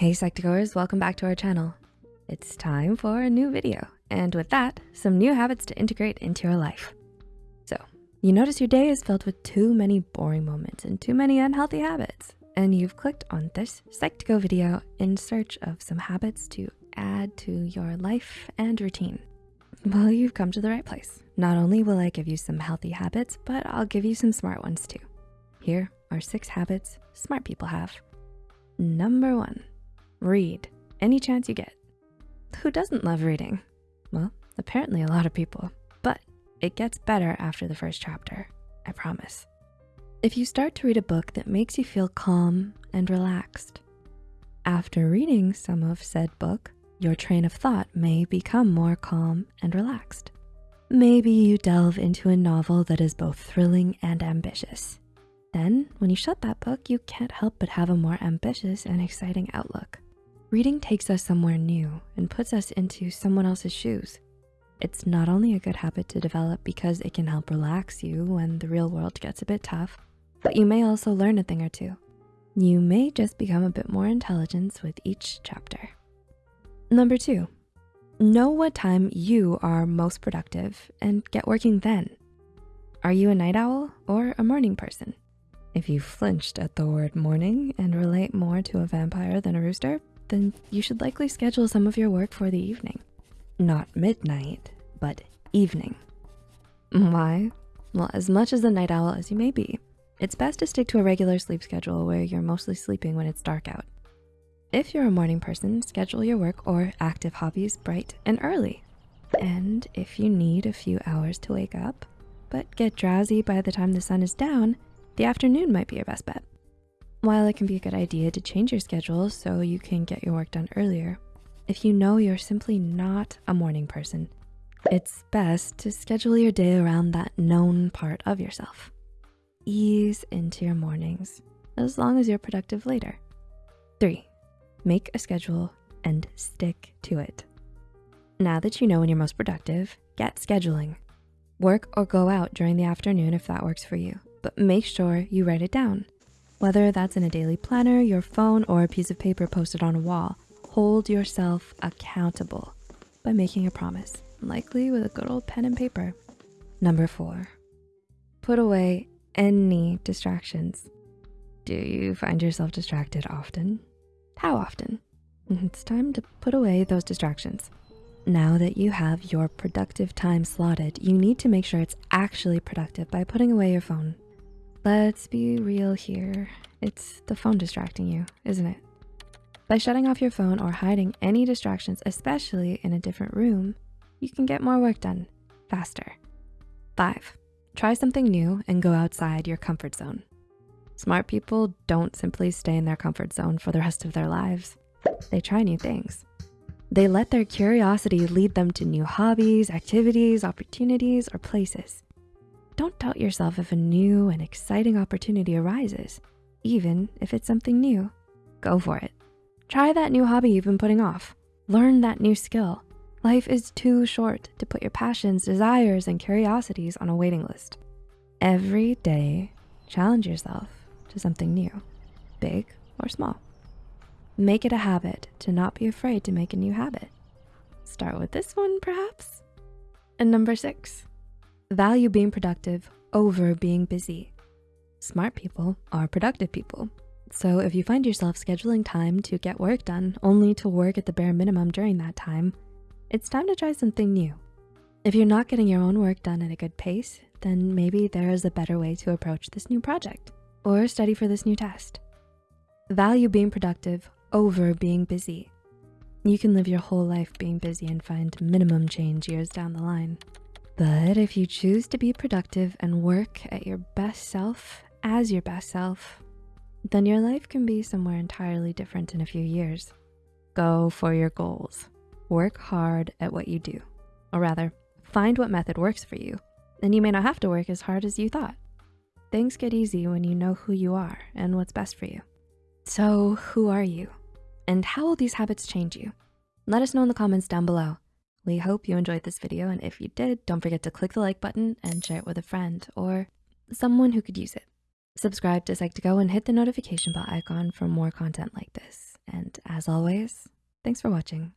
Hey Psych2Goers, welcome back to our channel. It's time for a new video. And with that, some new habits to integrate into your life. So you notice your day is filled with too many boring moments and too many unhealthy habits. And you've clicked on this Psych2Go video in search of some habits to add to your life and routine. Well, you've come to the right place. Not only will I give you some healthy habits, but I'll give you some smart ones too. Here are six habits smart people have. Number one, read any chance you get. Who doesn't love reading? Well, apparently a lot of people, but it gets better after the first chapter, I promise. If you start to read a book that makes you feel calm and relaxed, after reading some of said book, your train of thought may become more calm and relaxed. Maybe you delve into a novel that is both thrilling and ambitious. Then, when you shut that book, you can't help but have a more ambitious and exciting outlook. Reading takes us somewhere new and puts us into someone else's shoes. It's not only a good habit to develop because it can help relax you when the real world gets a bit tough, but you may also learn a thing or two. You may just become a bit more intelligent with each chapter. Number two, know what time you are most productive and get working then. Are you a night owl or a morning person? If you flinched at the word morning and relate more to a vampire than a rooster, then you should likely schedule some of your work for the evening. Not midnight, but evening. Why? Well, as much as a night owl as you may be, it's best to stick to a regular sleep schedule where you're mostly sleeping when it's dark out. If you're a morning person, schedule your work or active hobbies bright and early. And if you need a few hours to wake up, but get drowsy by the time the sun is down, the afternoon might be your best bet. While it can be a good idea to change your schedule so you can get your work done earlier, if you know you're simply not a morning person, it's best to schedule your day around that known part of yourself. Ease into your mornings as long as you're productive later. Three, make a schedule and stick to it. Now that you know when you're most productive, get scheduling. Work or go out during the afternoon if that works for you, but make sure you write it down. Whether that's in a daily planner, your phone, or a piece of paper posted on a wall, hold yourself accountable by making a promise, likely with a good old pen and paper. Number four, put away any distractions. Do you find yourself distracted often? How often? It's time to put away those distractions. Now that you have your productive time slotted, you need to make sure it's actually productive by putting away your phone. Let's be real here. It's the phone distracting you, isn't it? By shutting off your phone or hiding any distractions, especially in a different room, you can get more work done faster. Five, try something new and go outside your comfort zone. Smart people don't simply stay in their comfort zone for the rest of their lives. They try new things. They let their curiosity lead them to new hobbies, activities, opportunities, or places. Don't doubt yourself if a new and exciting opportunity arises, even if it's something new. Go for it. Try that new hobby you've been putting off. Learn that new skill. Life is too short to put your passions, desires, and curiosities on a waiting list. Every day, challenge yourself to something new, big or small. Make it a habit to not be afraid to make a new habit. Start with this one, perhaps. And number six, value being productive over being busy. Smart people are productive people. So if you find yourself scheduling time to get work done only to work at the bare minimum during that time, it's time to try something new. If you're not getting your own work done at a good pace, then maybe there is a better way to approach this new project or study for this new test. Value being productive over being busy. You can live your whole life being busy and find minimum change years down the line. But if you choose to be productive and work at your best self as your best self, then your life can be somewhere entirely different in a few years. Go for your goals. Work hard at what you do. Or rather, find what method works for you. And you may not have to work as hard as you thought. Things get easy when you know who you are and what's best for you. So who are you? And how will these habits change you? Let us know in the comments down below. We hope you enjoyed this video, and if you did, don't forget to click the like button and share it with a friend or someone who could use it. Subscribe to Psych2Go and hit the notification bell icon for more content like this. And as always, thanks for watching.